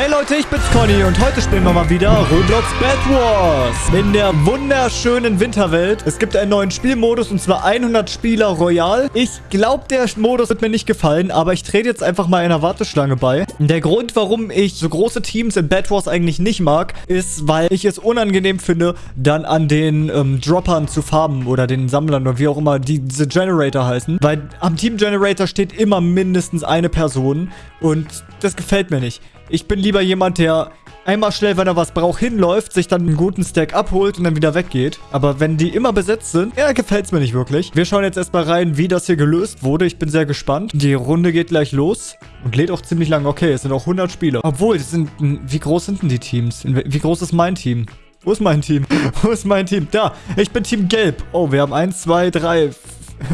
Hey Leute, ich bin's Conny und heute spielen wir mal wieder Roblox Bed Wars in der wunderschönen Winterwelt. Es gibt einen neuen Spielmodus und zwar 100 Spieler Royal. Ich glaube, der Modus wird mir nicht gefallen, aber ich trete jetzt einfach mal einer Warteschlange bei. Der Grund, warum ich so große Teams in Bed Wars eigentlich nicht mag, ist, weil ich es unangenehm finde, dann an den ähm, Droppern zu farben oder den Sammlern oder wie auch immer die, diese Generator heißen. Weil am Team Generator steht immer mindestens eine Person und das gefällt mir nicht. Ich bin lieber jemand, der einmal schnell, wenn er was braucht, hinläuft, sich dann einen guten Stack abholt und dann wieder weggeht. Aber wenn die immer besetzt sind, ja, gefällt es mir nicht wirklich. Wir schauen jetzt erstmal rein, wie das hier gelöst wurde. Ich bin sehr gespannt. Die Runde geht gleich los und lädt auch ziemlich lang. Okay, es sind auch 100 Spieler. Obwohl, das sind, wie groß sind denn die Teams? Wie groß ist mein Team? Wo ist mein Team? Wo ist mein Team? Da, ich bin Team Gelb. Oh, wir haben 1, 2, 3,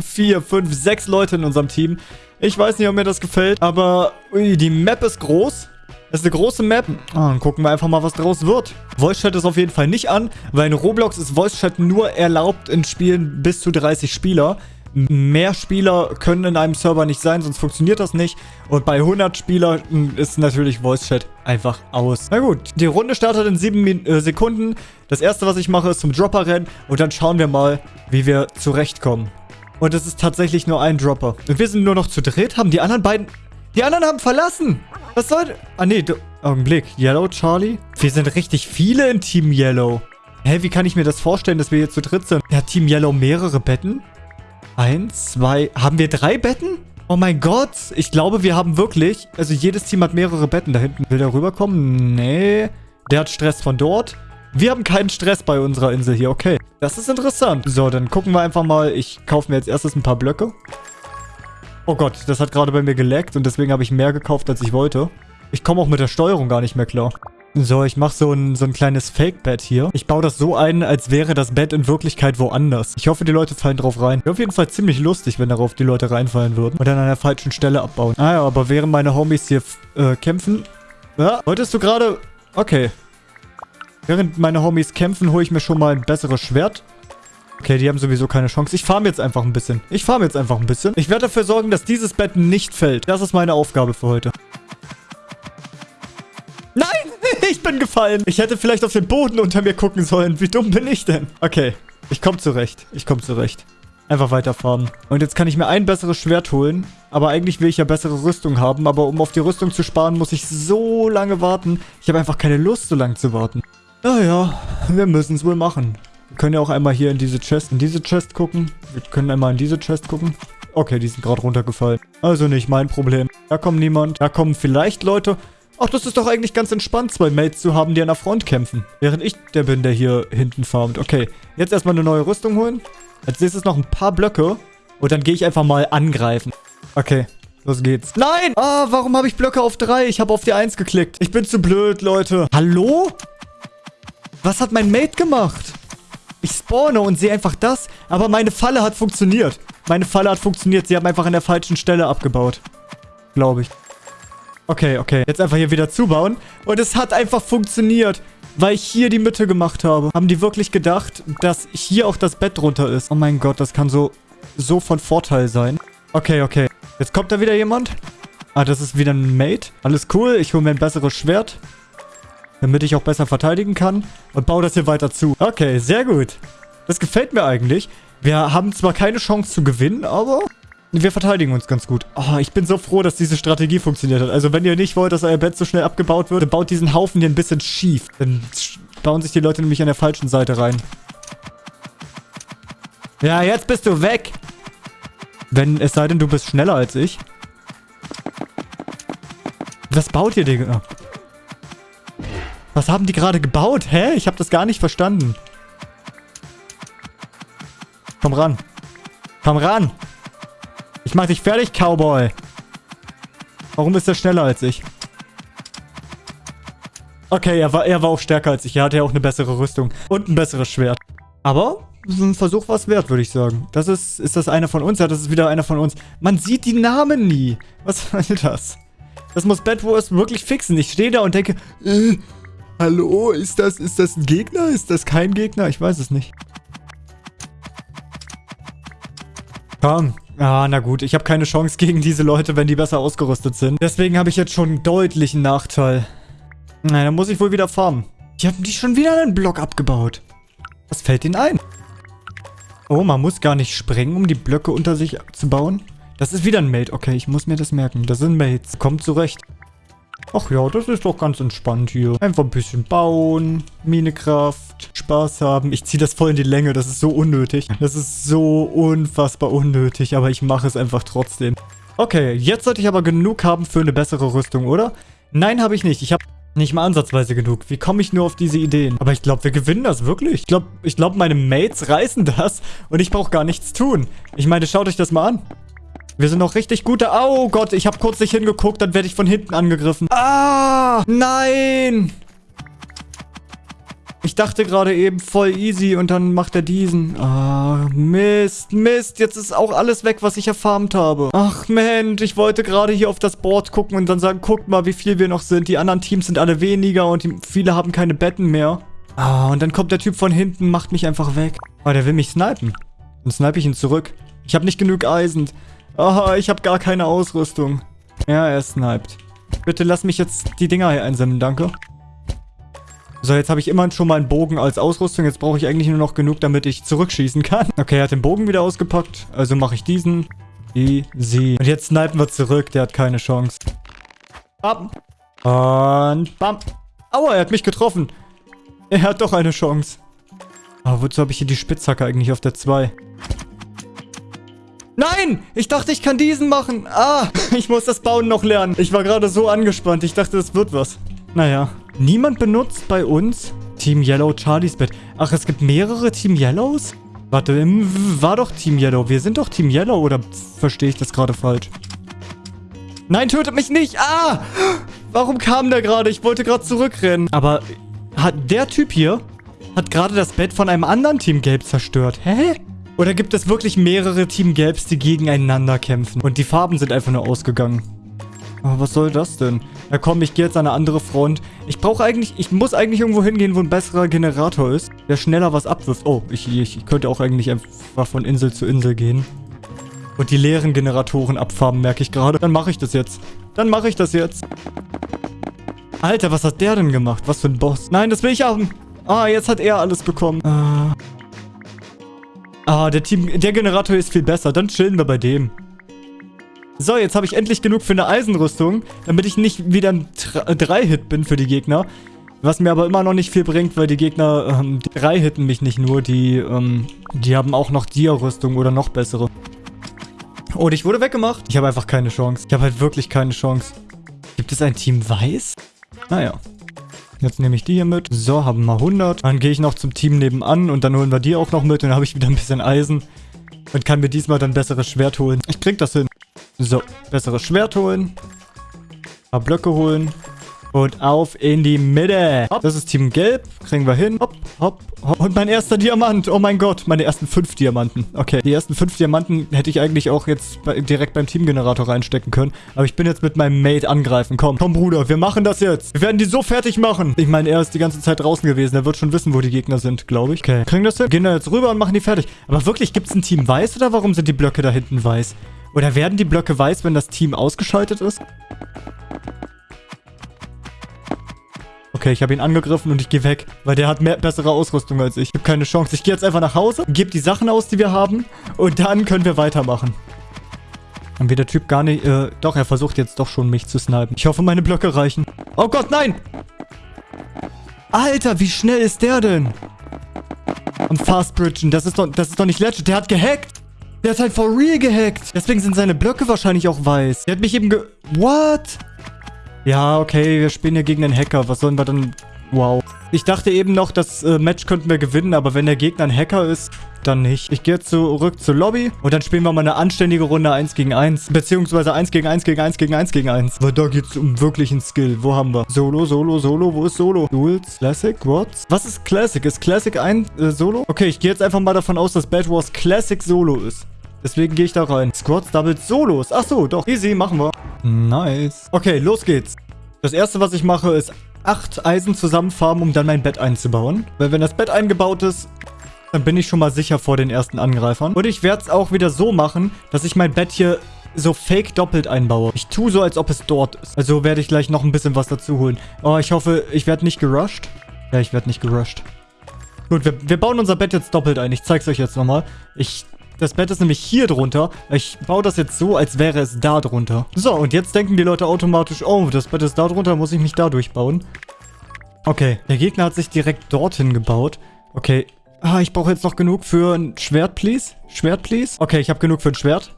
4, 5, 6 Leute in unserem Team. Ich weiß nicht, ob mir das gefällt, aber ui, die Map ist groß. Das ist eine große Map. Oh, dann gucken wir einfach mal, was draus wird. Voice Chat ist auf jeden Fall nicht an, weil in Roblox ist Voice Chat nur erlaubt in Spielen bis zu 30 Spieler. Mehr Spieler können in einem Server nicht sein, sonst funktioniert das nicht. Und bei 100 Spielern ist natürlich Voice Chat einfach aus. Na gut, die Runde startet in 7 äh, Sekunden. Das erste, was ich mache, ist zum Dropper rennen. Und dann schauen wir mal, wie wir zurechtkommen. Und es ist tatsächlich nur ein Dropper. Und wir sind nur noch zu dritt. Haben die anderen beiden... Die anderen haben verlassen. Was soll... Ah, nee. Augenblick. Yellow, Charlie? Wir sind richtig viele in Team Yellow. Hä, wie kann ich mir das vorstellen, dass wir hier zu dritt sind? Ja, Team Yellow mehrere Betten? Eins, zwei... Haben wir drei Betten? Oh mein Gott. Ich glaube, wir haben wirklich... Also jedes Team hat mehrere Betten. Da hinten will der rüberkommen? Nee. Der hat Stress von dort. Wir haben keinen Stress bei unserer Insel hier. Okay. Das ist interessant. So, dann gucken wir einfach mal. Ich kaufe mir jetzt erstes ein paar Blöcke. Oh Gott, das hat gerade bei mir geleckt und deswegen habe ich mehr gekauft, als ich wollte. Ich komme auch mit der Steuerung gar nicht mehr klar. So, ich mache so ein, so ein kleines Fake-Bett hier. Ich baue das so ein, als wäre das Bett in Wirklichkeit woanders. Ich hoffe, die Leute fallen drauf rein. Wäre auf jeden Fall ziemlich lustig, wenn darauf die Leute reinfallen würden. Und dann an der falschen Stelle abbauen. Ah ja, aber während meine Homies hier äh, kämpfen... Ja, wolltest du gerade... Okay. Während meine Homies kämpfen, hole ich mir schon mal ein besseres Schwert. Okay, die haben sowieso keine Chance. Ich farm jetzt einfach ein bisschen. Ich farm jetzt einfach ein bisschen. Ich werde dafür sorgen, dass dieses Bett nicht fällt. Das ist meine Aufgabe für heute. Nein! Ich bin gefallen. Ich hätte vielleicht auf den Boden unter mir gucken sollen. Wie dumm bin ich denn? Okay, ich komme zurecht. Ich komme zurecht. Einfach weiter farmen. Und jetzt kann ich mir ein besseres Schwert holen. Aber eigentlich will ich ja bessere Rüstung haben. Aber um auf die Rüstung zu sparen, muss ich so lange warten. Ich habe einfach keine Lust, so lange zu warten. Naja, wir müssen es wohl machen. Wir können ja auch einmal hier in diese Chest, in diese Chest gucken. Wir können einmal in diese Chest gucken. Okay, die sind gerade runtergefallen. Also nicht mein Problem. Da kommt niemand. Da kommen vielleicht Leute. Ach, das ist doch eigentlich ganz entspannt, zwei Mates zu haben, die an der Front kämpfen. Während ich der bin, der hier hinten farmt. Okay, jetzt erstmal eine neue Rüstung holen. Als nächstes noch ein paar Blöcke. Und dann gehe ich einfach mal angreifen. Okay, Los geht's. Nein! Ah, warum habe ich Blöcke auf 3? Ich habe auf die 1 geklickt. Ich bin zu blöd, Leute. Hallo? Was hat mein Mate gemacht? Ich spawne und sehe einfach das. Aber meine Falle hat funktioniert. Meine Falle hat funktioniert. Sie haben einfach an der falschen Stelle abgebaut. Glaube ich. Okay, okay. Jetzt einfach hier wieder zubauen. Und es hat einfach funktioniert. Weil ich hier die Mitte gemacht habe. Haben die wirklich gedacht, dass hier auch das Bett drunter ist? Oh mein Gott, das kann so, so von Vorteil sein. Okay, okay. Jetzt kommt da wieder jemand. Ah, das ist wieder ein Mate. Alles cool. Ich hole mir ein besseres Schwert damit ich auch besser verteidigen kann und baue das hier weiter zu. Okay, sehr gut. Das gefällt mir eigentlich. Wir haben zwar keine Chance zu gewinnen, aber wir verteidigen uns ganz gut. Oh, ich bin so froh, dass diese Strategie funktioniert hat. Also wenn ihr nicht wollt, dass euer Bett so schnell abgebaut wird, dann baut diesen Haufen hier ein bisschen schief. Dann bauen sich die Leute nämlich an der falschen Seite rein. Ja, jetzt bist du weg. Wenn, es sei denn, du bist schneller als ich. Was baut ihr, Digga? Was haben die gerade gebaut? Hä? Ich habe das gar nicht verstanden. Komm ran. Komm ran. Ich mach dich fertig, Cowboy. Warum ist er schneller als ich? Okay, er war, er war auch stärker als ich. Er hatte ja auch eine bessere Rüstung. Und ein besseres Schwert. Aber ein Versuch war es wert, würde ich sagen. Das ist, ist das einer von uns? Ja, das ist wieder einer von uns. Man sieht die Namen nie. Was soll das? Das muss Bad wirklich fixen. Ich stehe da und denke, äh, Hallo, ist das, ist das ein Gegner? Ist das kein Gegner? Ich weiß es nicht. Komm. Ah, na gut. Ich habe keine Chance gegen diese Leute, wenn die besser ausgerüstet sind. Deswegen habe ich jetzt schon einen deutlichen Nachteil. Na, dann muss ich wohl wieder farmen. Die haben die schon wieder einen Block abgebaut. Was fällt ihnen ein? Oh, man muss gar nicht sprengen, um die Blöcke unter sich zu bauen. Das ist wieder ein Mate. Okay, ich muss mir das merken. Das sind Mates. Kommt zurecht. Ach ja, das ist doch ganz entspannt hier. Einfach ein bisschen bauen, Minekraft, Spaß haben. Ich ziehe das voll in die Länge, das ist so unnötig. Das ist so unfassbar unnötig, aber ich mache es einfach trotzdem. Okay, jetzt sollte ich aber genug haben für eine bessere Rüstung, oder? Nein, habe ich nicht. Ich habe nicht mal ansatzweise genug. Wie komme ich nur auf diese Ideen? Aber ich glaube, wir gewinnen das wirklich. Ich glaube, ich glaub, meine Mates reißen das und ich brauche gar nichts tun. Ich meine, schaut euch das mal an. Wir sind noch richtig gute... Oh Gott, ich habe kurz nicht hingeguckt, dann werde ich von hinten angegriffen. Ah, nein. Ich dachte gerade eben voll easy und dann macht er diesen. Ah, Mist, Mist. Jetzt ist auch alles weg, was ich erfarmt habe. Ach, Mensch, ich wollte gerade hier auf das Board gucken und dann sagen, guckt mal, wie viel wir noch sind. Die anderen Teams sind alle weniger und die, viele haben keine Betten mehr. Ah, und dann kommt der Typ von hinten, macht mich einfach weg. Oh, der will mich snipen. Dann snipe ich ihn zurück. Ich habe nicht genug Eisen. Aha, ich habe gar keine Ausrüstung. Ja, er sniped. Bitte lass mich jetzt die Dinger hier einsammeln, danke. So, jetzt habe ich immerhin schon mal einen Bogen als Ausrüstung. Jetzt brauche ich eigentlich nur noch genug, damit ich zurückschießen kann. Okay, er hat den Bogen wieder ausgepackt. Also mache ich diesen. Easy. Und jetzt snipen wir zurück. Der hat keine Chance. Bam. Und bam. Aua, er hat mich getroffen. Er hat doch eine Chance. Aber wozu habe ich hier die Spitzhacke eigentlich auf der 2? Nein! Ich dachte, ich kann diesen machen. Ah, ich muss das Bauen noch lernen. Ich war gerade so angespannt. Ich dachte, das wird was. Naja. Niemand benutzt bei uns Team Yellow Charlies Bett. Ach, es gibt mehrere Team Yellows? Warte, war doch Team Yellow. Wir sind doch Team Yellow, oder verstehe ich das gerade falsch? Nein, tötet mich nicht! Ah! Warum kam der gerade? Ich wollte gerade zurückrennen. Aber hat der Typ hier hat gerade das Bett von einem anderen Team Gelb zerstört. Hä? Oder gibt es wirklich mehrere Team Gelbs, die gegeneinander kämpfen? Und die Farben sind einfach nur ausgegangen. Aber was soll das denn? Ja komm, ich gehe jetzt an eine andere Front. Ich brauche eigentlich, ich muss eigentlich irgendwo hingehen, wo ein besserer Generator ist, der schneller was abwirft. Oh, ich, ich, ich könnte auch eigentlich einfach von Insel zu Insel gehen. Und die leeren Generatoren abfarben, merke ich gerade. Dann mache ich das jetzt. Dann mache ich das jetzt. Alter, was hat der denn gemacht? Was für ein Boss. Nein, das will ich haben. Ah, jetzt hat er alles bekommen. Ah. Ah, der Team, der Generator ist viel besser. Dann chillen wir bei dem. So, jetzt habe ich endlich genug für eine Eisenrüstung, damit ich nicht wieder ein 3-Hit bin für die Gegner. Was mir aber immer noch nicht viel bringt, weil die Gegner, ähm, die 3-Hitten mich nicht nur, die, ähm, die haben auch noch Dia-Rüstung oder noch bessere. Und ich wurde weggemacht. Ich habe einfach keine Chance. Ich habe halt wirklich keine Chance. Gibt es ein Team Weiß? Naja. Jetzt nehme ich die hier mit. So, haben wir 100. Dann gehe ich noch zum Team nebenan und dann holen wir die auch noch mit. Und dann habe ich wieder ein bisschen Eisen. Und kann mir diesmal dann besseres Schwert holen. Ich krieg das hin. So, besseres Schwert holen. Ein paar Blöcke holen. Und auf in die Mitte. Hopp, das ist Team Gelb. Kriegen wir hin. Hopp, hopp, hopp. Und mein erster Diamant. Oh mein Gott, meine ersten fünf Diamanten. Okay, die ersten fünf Diamanten hätte ich eigentlich auch jetzt bei, direkt beim Teamgenerator reinstecken können. Aber ich bin jetzt mit meinem Mate angreifen. Komm, komm Bruder, wir machen das jetzt. Wir werden die so fertig machen. Ich meine, er ist die ganze Zeit draußen gewesen. Er wird schon wissen, wo die Gegner sind, glaube ich. Okay, kriegen das hin? Gehen da jetzt rüber und machen die fertig. Aber wirklich, gibt es ein Team weiß oder warum sind die Blöcke da hinten weiß? Oder werden die Blöcke weiß, wenn das Team ausgeschaltet ist? Okay, ich habe ihn angegriffen und ich gehe weg, weil der hat mehr, bessere Ausrüstung als ich. Ich habe keine Chance. Ich gehe jetzt einfach nach Hause, gebe die Sachen aus, die wir haben und dann können wir weitermachen. Dann wird der Typ gar nicht... Äh, doch, er versucht jetzt doch schon, mich zu snipen. Ich hoffe, meine Blöcke reichen. Oh Gott, nein! Alter, wie schnell ist der denn? Am Fastbridgen, das ist doch, das ist doch nicht legit. Der hat gehackt. Der hat halt for real gehackt. Deswegen sind seine Blöcke wahrscheinlich auch weiß. Der hat mich eben ge... What? Ja, okay, wir spielen ja gegen einen Hacker. Was sollen wir dann... Wow. Ich dachte eben noch, das äh, Match könnten wir gewinnen, aber wenn der Gegner ein Hacker ist, dann nicht. Ich gehe zurück zur Lobby und dann spielen wir mal eine anständige Runde 1 gegen 1. Beziehungsweise 1 gegen 1 gegen 1 gegen 1 gegen 1. Weil da geht es um wirklichen Skill. Wo haben wir? Solo, Solo, Solo. Wo ist Solo? Duels, Classic, what? Was ist Classic? Ist Classic ein äh, Solo? Okay, ich gehe jetzt einfach mal davon aus, dass Bad Wars Classic Solo ist. Deswegen gehe ich da rein. Squads, Doubles, Solos. Ach so, doch. Easy, machen wir. Nice. Okay, los geht's. Das erste, was ich mache, ist acht Eisen zusammenfarmen, um dann mein Bett einzubauen. Weil wenn das Bett eingebaut ist, dann bin ich schon mal sicher vor den ersten Angreifern. Und ich werde es auch wieder so machen, dass ich mein Bett hier so fake doppelt einbaue. Ich tue so, als ob es dort ist. Also werde ich gleich noch ein bisschen was dazu holen. Oh, ich hoffe, ich werde nicht gerusht. Ja, ich werde nicht gerusht. Gut, wir, wir bauen unser Bett jetzt doppelt ein. Ich zeig's euch jetzt nochmal. Ich das Bett ist nämlich hier drunter. Ich baue das jetzt so, als wäre es da drunter. So, und jetzt denken die Leute automatisch, oh, das Bett ist da drunter, muss ich mich da durchbauen. Okay, der Gegner hat sich direkt dorthin gebaut. Okay, ah, ich brauche jetzt noch genug für ein Schwert, please. Schwert, please. Okay, ich habe genug für ein Schwert.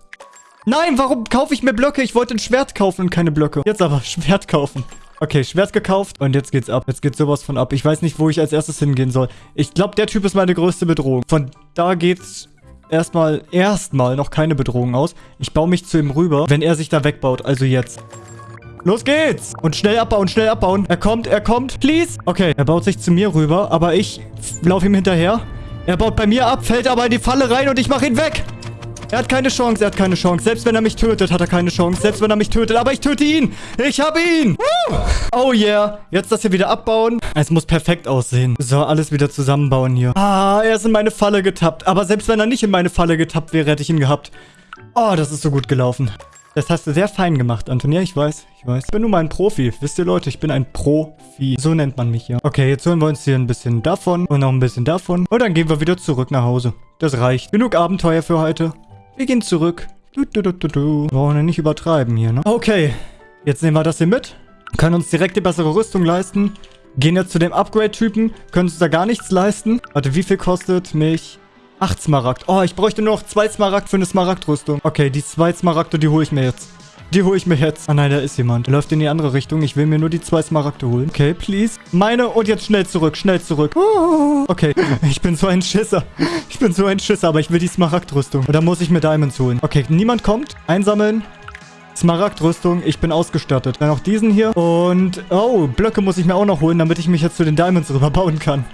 Nein, warum kaufe ich mir Blöcke? Ich wollte ein Schwert kaufen und keine Blöcke. Jetzt aber Schwert kaufen. Okay, Schwert gekauft und jetzt geht's ab. Jetzt geht sowas von ab. Ich weiß nicht, wo ich als erstes hingehen soll. Ich glaube, der Typ ist meine größte Bedrohung. Von da geht's erstmal, erstmal noch keine Bedrohung aus. Ich baue mich zu ihm rüber, wenn er sich da wegbaut. Also jetzt. Los geht's! Und schnell abbauen, schnell abbauen. Er kommt, er kommt. Please. Okay, er baut sich zu mir rüber, aber ich laufe ihm hinterher. Er baut bei mir ab, fällt aber in die Falle rein und ich mache ihn weg. Er hat keine Chance, er hat keine Chance. Selbst wenn er mich tötet, hat er keine Chance. Selbst wenn er mich tötet, aber ich töte ihn. Ich habe ihn. Oh yeah. Jetzt das hier wieder abbauen. Es muss perfekt aussehen. So, alles wieder zusammenbauen hier. Ah, er ist in meine Falle getappt. Aber selbst wenn er nicht in meine Falle getappt wäre, hätte ich ihn gehabt. Oh, das ist so gut gelaufen. Das hast du sehr fein gemacht, Antonia. Ich weiß, ich weiß. Ich bin nun mal ein Profi. Wisst ihr, Leute, ich bin ein Profi. So nennt man mich hier. Okay, jetzt holen wir uns hier ein bisschen davon und noch ein bisschen davon. Und dann gehen wir wieder zurück nach Hause. Das reicht. Genug Abenteuer für heute. Wir gehen zurück. Du, du, du, du, du. Wir brauchen ja nicht übertreiben hier, ne? Okay. Jetzt nehmen wir das hier mit. Können uns direkt die bessere Rüstung leisten. Gehen jetzt zu dem Upgrade-Typen. Können uns da gar nichts leisten. Warte, wie viel kostet mich... 8 Smaragd. Oh, ich bräuchte nur noch 2 Smaragd für eine Smaragd-Rüstung. Okay, die 2 Smaragde, die hole ich mir jetzt. Die hole ich mir jetzt. Ah nein, da ist jemand. Der läuft in die andere Richtung. Ich will mir nur die zwei Smaragde holen. Okay, please. Meine und jetzt schnell zurück. Schnell zurück. Okay, ich bin so ein Schisser. Ich bin so ein Schisser, aber ich will die Smaragdrüstung. Und da muss ich mir Diamonds holen. Okay, niemand kommt. Einsammeln. Smaragdrüstung. Ich bin ausgestattet. Dann noch diesen hier. Und, oh, Blöcke muss ich mir auch noch holen, damit ich mich jetzt zu den Diamonds rüberbauen kann.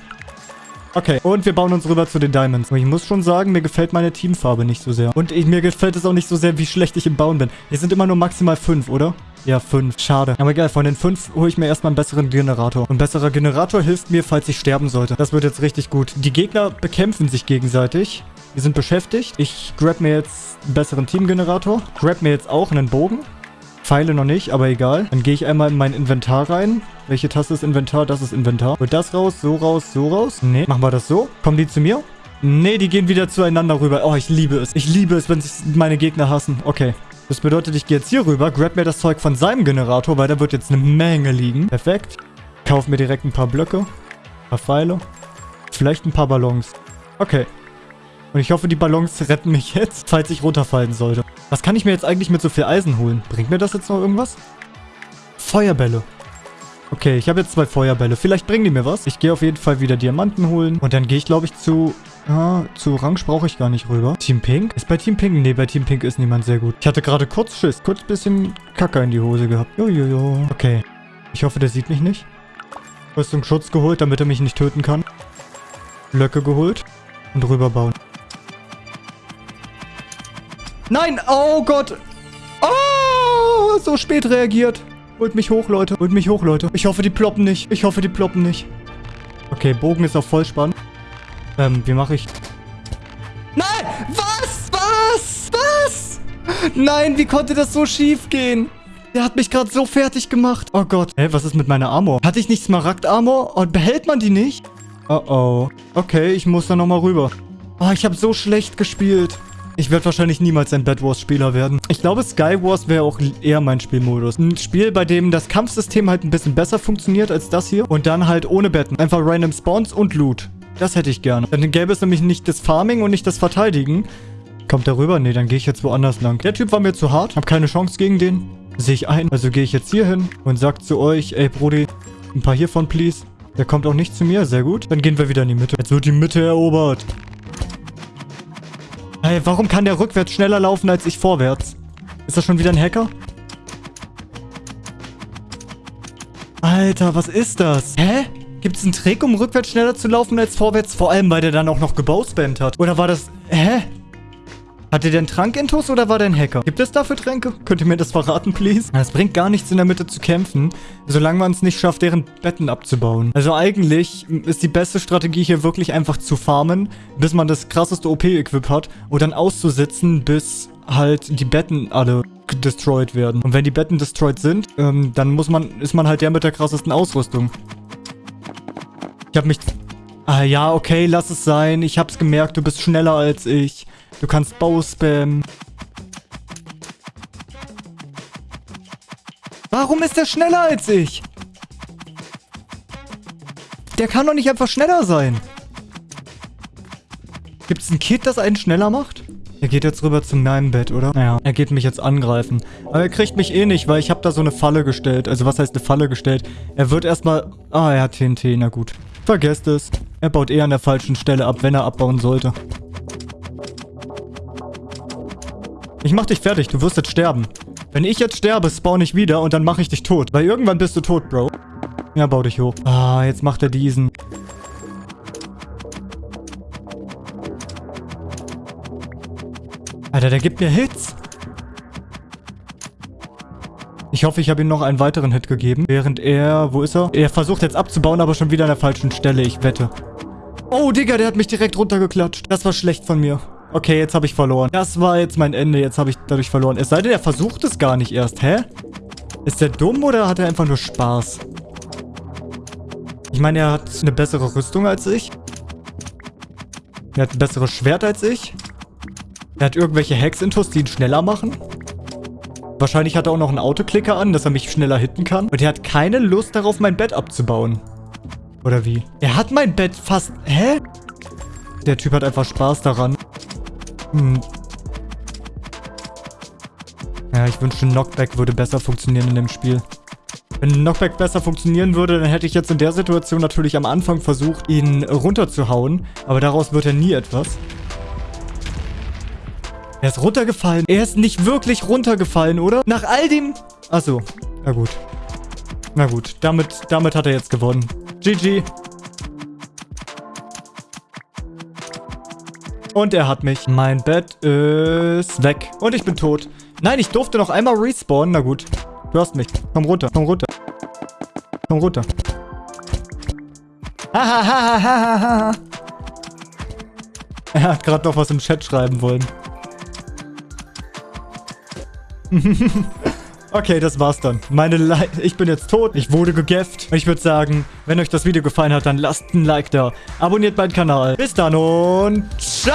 Okay, und wir bauen uns rüber zu den Diamonds. Aber ich muss schon sagen, mir gefällt meine Teamfarbe nicht so sehr. Und ich, mir gefällt es auch nicht so sehr, wie schlecht ich im Bauen bin. Hier sind immer nur maximal fünf, oder? Ja, fünf. Schade. Aber egal, von den fünf hole ich mir erstmal einen besseren Generator. Ein besserer Generator hilft mir, falls ich sterben sollte. Das wird jetzt richtig gut. Die Gegner bekämpfen sich gegenseitig. Wir sind beschäftigt. Ich grab mir jetzt einen besseren Teamgenerator. Grab mir jetzt auch einen Bogen. Pfeile noch nicht, aber egal. Dann gehe ich einmal in mein Inventar rein. Welche Taste ist Inventar? Das ist Inventar. Wird das raus, so raus, so raus? Nee. Machen wir das so? Kommen die zu mir? Nee, die gehen wieder zueinander rüber. Oh, ich liebe es. Ich liebe es, wenn sich meine Gegner hassen. Okay. Das bedeutet, ich gehe jetzt hier rüber, grab mir das Zeug von seinem Generator, weil da wird jetzt eine Menge liegen. Perfekt. Kauf mir direkt ein paar Blöcke. Ein paar Pfeile. Vielleicht ein paar Ballons. Okay. Und ich hoffe, die Ballons retten mich jetzt, falls ich runterfallen sollte. Was kann ich mir jetzt eigentlich mit so viel Eisen holen? Bringt mir das jetzt noch irgendwas? Feuerbälle. Okay, ich habe jetzt zwei Feuerbälle. Vielleicht bringen die mir was. Ich gehe auf jeden Fall wieder Diamanten holen. Und dann gehe ich, glaube ich, zu... Ah, zu Orange brauche ich gar nicht rüber. Team Pink? Ist bei Team Pink? Nee, bei Team Pink ist niemand sehr gut. Ich hatte gerade kurz Schiss. Kurz bisschen Kacke in die Hose gehabt. Jojojo. Okay. Ich hoffe, der sieht mich nicht. Rüstung Schutz geholt, damit er mich nicht töten kann. Blöcke geholt. Und rüberbauen. Nein! Oh Gott! Oh! So spät reagiert. Holt mich hoch, Leute. Holt mich hoch, Leute. Ich hoffe, die ploppen nicht. Ich hoffe, die ploppen nicht. Okay, Bogen ist auf Vollspann. Ähm, wie mache ich... Nein! Was? Was? Was? Nein, wie konnte das so schief gehen? Der hat mich gerade so fertig gemacht. Oh Gott. Hä, was ist mit meiner Armor? Hatte ich nicht Smaragd-Armor? Und behält man die nicht? Oh oh. Okay, ich muss da nochmal rüber. Oh, ich habe so schlecht gespielt. Ich werde wahrscheinlich niemals ein Bad Wars-Spieler werden. Ich glaube, Skywars wäre auch eher mein Spielmodus. Ein Spiel, bei dem das Kampfsystem halt ein bisschen besser funktioniert als das hier. Und dann halt ohne Betten. Einfach random Spawns und Loot. Das hätte ich gerne. Dann gäbe es nämlich nicht das Farming und nicht das Verteidigen. Kommt der rüber? Nee, dann gehe ich jetzt woanders lang. Der Typ war mir zu hart. Hab keine Chance gegen den. Sehe ich ein. Also gehe ich jetzt hier hin und sag zu euch, ey Brody, ein paar hiervon, please. Der kommt auch nicht zu mir. Sehr gut. Dann gehen wir wieder in die Mitte. Jetzt wird die Mitte erobert. Hey, warum kann der rückwärts schneller laufen als ich vorwärts? Ist das schon wieder ein Hacker? Alter, was ist das? Hä? Gibt es einen Trick, um rückwärts schneller zu laufen als vorwärts? Vor allem, weil der dann auch noch gebowspammt hat. Oder war das... Hä? Hatte der einen Trankintus oder war der ein Hacker? Gibt es dafür Tränke? Könnt ihr mir das verraten, please? Es bringt gar nichts in der Mitte zu kämpfen, solange man es nicht schafft, deren Betten abzubauen. Also eigentlich ist die beste Strategie hier wirklich einfach zu farmen, bis man das krasseste OP-Equip hat und dann auszusitzen, bis halt die Betten alle destroyed werden. Und wenn die Betten destroyed sind, ähm, dann muss man, ist man halt der mit der krassesten Ausrüstung. Ich habe mich... Ah ja, okay, lass es sein. Ich hab's gemerkt, du bist schneller als ich. Du kannst Bauspam. Warum ist er schneller als ich? Der kann doch nicht einfach schneller sein. Gibt es ein Kit, das einen schneller macht? Er geht jetzt rüber zu meinem Bett, oder? Naja, er geht mich jetzt angreifen. Aber er kriegt mich eh nicht, weil ich habe da so eine Falle gestellt. Also was heißt eine Falle gestellt? Er wird erstmal... Ah, er hat TNT, na gut. Vergesst es. Er baut eh an der falschen Stelle ab, wenn er abbauen sollte. Ich mach dich fertig, du wirst jetzt sterben. Wenn ich jetzt sterbe, spawn ich wieder und dann mache ich dich tot. Weil irgendwann bist du tot, Bro. Ja, bau dich hoch. Ah, jetzt macht er diesen. Alter, der gibt mir Hits. Ich hoffe, ich habe ihm noch einen weiteren Hit gegeben. Während er... Wo ist er? Er versucht jetzt abzubauen, aber schon wieder an der falschen Stelle. Ich wette. Oh, Digga, der hat mich direkt runtergeklatscht. Das war schlecht von mir. Okay, jetzt habe ich verloren. Das war jetzt mein Ende. Jetzt habe ich dadurch verloren. Es sei denn, er versucht es gar nicht erst. Hä? Ist der dumm oder hat er einfach nur Spaß? Ich meine, er hat eine bessere Rüstung als ich. Er hat ein besseres Schwert als ich. Er hat irgendwelche Hacks-Intos, die ihn schneller machen. Wahrscheinlich hat er auch noch einen Autoklicker an, dass er mich schneller hitten kann. Und er hat keine Lust darauf, mein Bett abzubauen. Oder wie? Er hat mein Bett fast... Hä? Der Typ hat einfach Spaß daran. Hm. Ja, ich wünschte, Knockback würde besser funktionieren in dem Spiel. Wenn Knockback besser funktionieren würde, dann hätte ich jetzt in der Situation natürlich am Anfang versucht, ihn runterzuhauen. Aber daraus wird er nie etwas. Er ist runtergefallen. Er ist nicht wirklich runtergefallen, oder? Nach all dem... Achso. Na gut. Na gut. Damit, damit hat er jetzt gewonnen. GG. Und er hat mich. Mein Bett ist weg. Und ich bin tot. Nein, ich durfte noch einmal respawnen. Na gut. Du hast mich. Komm runter. Komm runter. Komm runter. Hahaha. er hat gerade noch was im Chat schreiben wollen. okay, das war's dann. Meine Le ich bin jetzt tot. Ich wurde gegefft. Ich würde sagen, wenn euch das Video gefallen hat, dann lasst ein Like da. Abonniert meinen Kanal. Bis dann und ciao!